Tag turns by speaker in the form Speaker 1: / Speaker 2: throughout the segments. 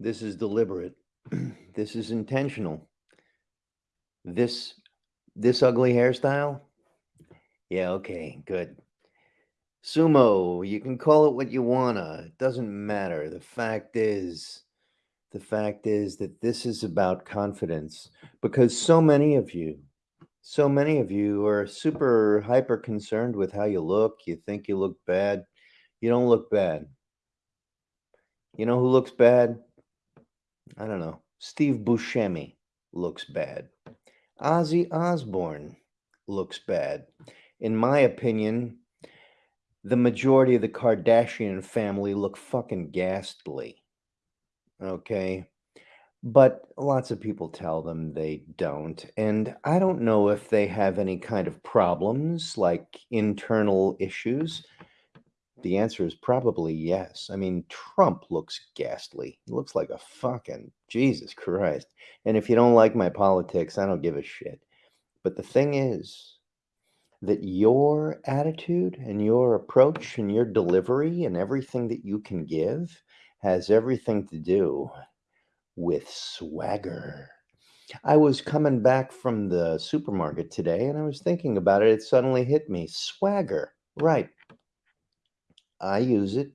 Speaker 1: This is deliberate. This is intentional. This this ugly hairstyle? Yeah, okay, good. Sumo, you can call it what you wanna. It doesn't matter. The fact is the fact is that this is about confidence because so many of you so many of you are super hyper concerned with how you look. You think you look bad. You don't look bad. You know who looks bad? I don't know. Steve Buscemi looks bad. Ozzy Osbourne looks bad. In my opinion, the majority of the Kardashian family look fucking ghastly. Okay. But lots of people tell them they don't. And I don't know if they have any kind of problems like internal issues. The answer is probably yes. I mean, Trump looks ghastly. He looks like a fucking Jesus Christ. And if you don't like my politics, I don't give a shit. But the thing is that your attitude and your approach and your delivery and everything that you can give has everything to do with swagger. I was coming back from the supermarket today and I was thinking about it. It suddenly hit me swagger. Right. I use it.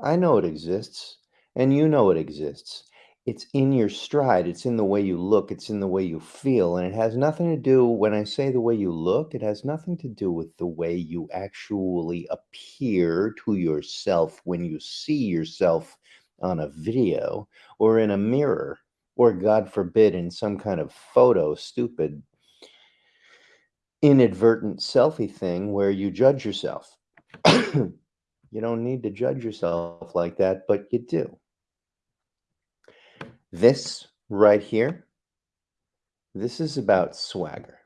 Speaker 1: I know it exists. And you know it exists. It's in your stride. It's in the way you look. It's in the way you feel. And it has nothing to do, when I say the way you look, it has nothing to do with the way you actually appear to yourself when you see yourself on a video or in a mirror or, God forbid, in some kind of photo, stupid, inadvertent selfie thing where you judge yourself. You don't need to judge yourself like that, but you do. This right here, this is about swagger.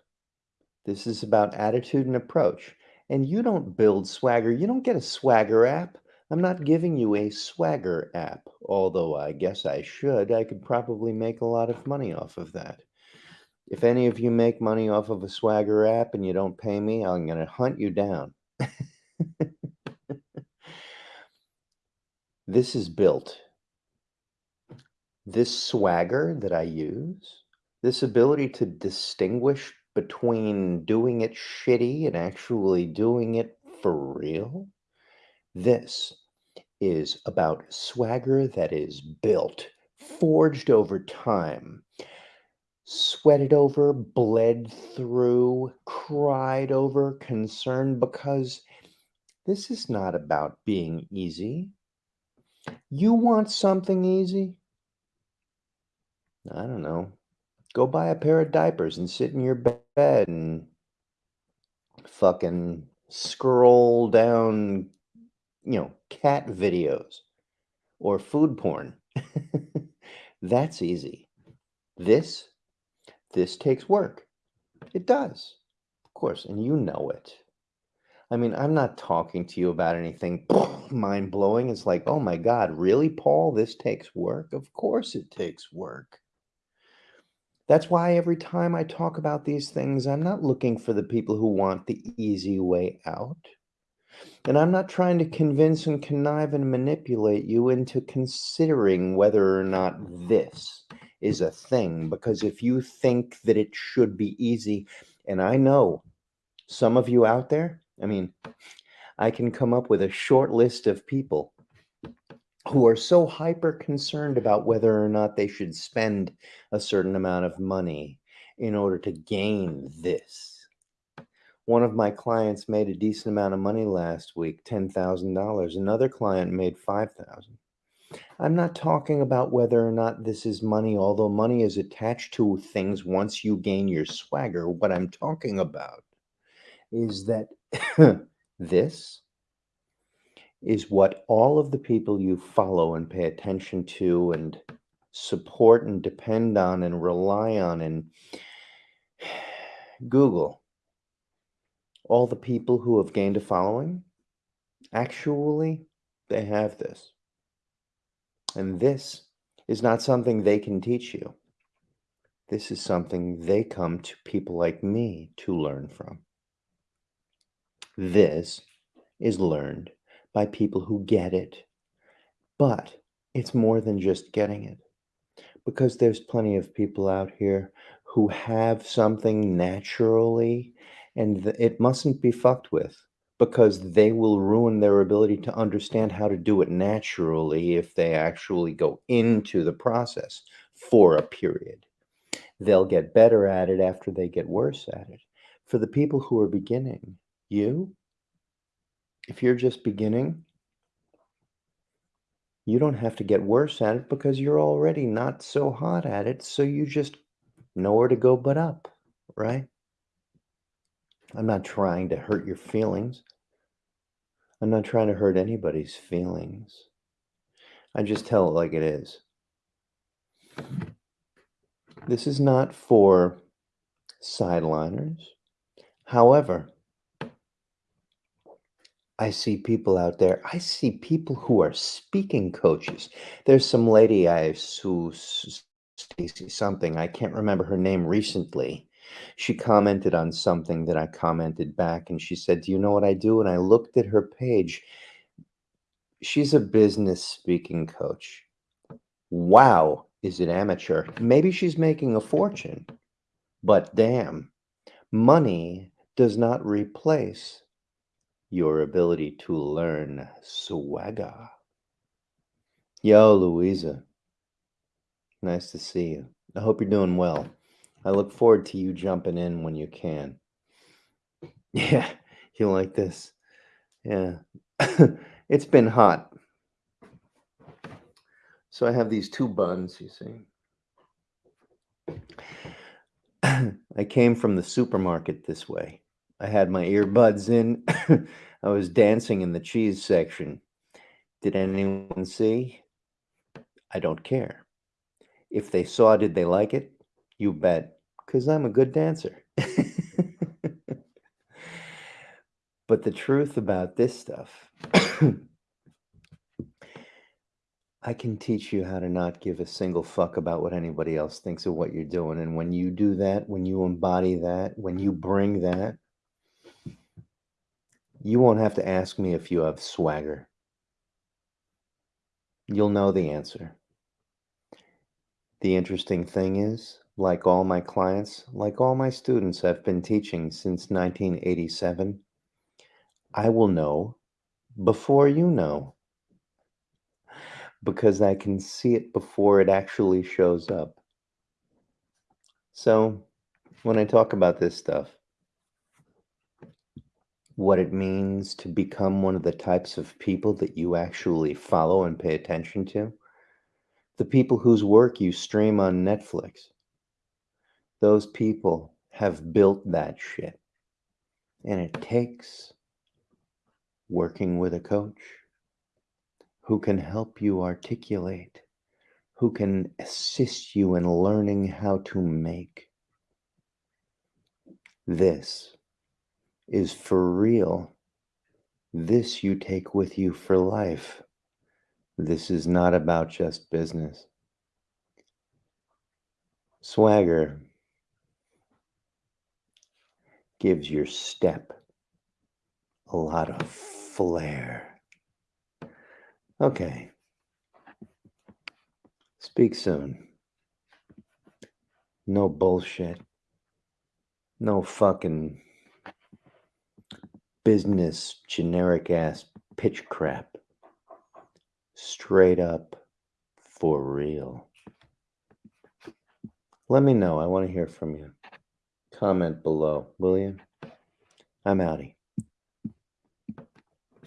Speaker 1: This is about attitude and approach. And you don't build swagger. You don't get a swagger app. I'm not giving you a swagger app, although I guess I should. I could probably make a lot of money off of that. If any of you make money off of a swagger app and you don't pay me, I'm going to hunt you down. This is built. This swagger that I use, this ability to distinguish between doing it shitty and actually doing it for real, this is about swagger that is built, forged over time, sweated over, bled through, cried over, concerned because this is not about being easy. You want something easy? I don't know. Go buy a pair of diapers and sit in your bed and fucking scroll down, you know, cat videos or food porn. That's easy. This, this takes work. It does, of course, and you know it. I mean, I'm not talking to you about anything mind blowing. It's like, oh my God, really, Paul? This takes work? Of course it takes work. That's why every time I talk about these things, I'm not looking for the people who want the easy way out. And I'm not trying to convince and connive and manipulate you into considering whether or not this is a thing. Because if you think that it should be easy, and I know some of you out there, I mean, I can come up with a short list of people who are so hyper concerned about whether or not they should spend a certain amount of money in order to gain this. One of my clients made a decent amount of money last week, $10,000. Another client made 5,000. I'm not talking about whether or not this is money, although money is attached to things once you gain your swagger. What I'm talking about is that this is what all of the people you follow and pay attention to and support and depend on and rely on and Google, all the people who have gained a following, actually, they have this. And this is not something they can teach you. This is something they come to people like me to learn from. This is learned by people who get it. But It's more than just getting it. Because there's plenty of people out here who have something naturally and it mustn't be fucked with because they will ruin their ability to understand how to do it naturally if they actually go into the process for a period. They'll get better at it after they get worse at it. For the people who are beginning, you, if you're just beginning, you don't have to get worse at it because you're already not so hot at it. So you just nowhere to go but up, right? I'm not trying to hurt your feelings. I'm not trying to hurt anybody's feelings. I just tell it like it is. This is not for sideliners. However, I see people out there. I see people who are speaking coaches. There's some lady I who Stacy something. I can't remember her name recently. She commented on something that I commented back and she said, "Do you know what I do?" And I looked at her page. She's a business speaking coach. Wow, is it amateur? Maybe she's making a fortune. But damn, money does not replace your ability to learn swagger. Yo, Louisa. Nice to see you. I hope you're doing well. I look forward to you jumping in when you can. Yeah, you like this? Yeah. it's been hot. So I have these two buns, you see. I came from the supermarket this way. I had my earbuds in. I was dancing in the cheese section. Did anyone see? I don't care. If they saw, did they like it? You bet, because I'm a good dancer. but the truth about this stuff, I can teach you how to not give a single fuck about what anybody else thinks of what you're doing. And when you do that, when you embody that, when you bring that, you won't have to ask me if you have swagger. You'll know the answer. The interesting thing is, like all my clients, like all my students I've been teaching since 1987, I will know before you know because I can see it before it actually shows up. So, when I talk about this stuff, what it means to become one of the types of people that you actually follow and pay attention to. The people whose work you stream on Netflix. Those people have built that shit. And it takes working with a coach who can help you articulate, who can assist you in learning how to make this is for real. This you take with you for life. This is not about just business. Swagger gives your step a lot of flair. Okay. Speak soon. No bullshit. No fucking business generic ass pitch crap. Straight up for real. Let me know. I want to hear from you. Comment below, will you? I'm outie.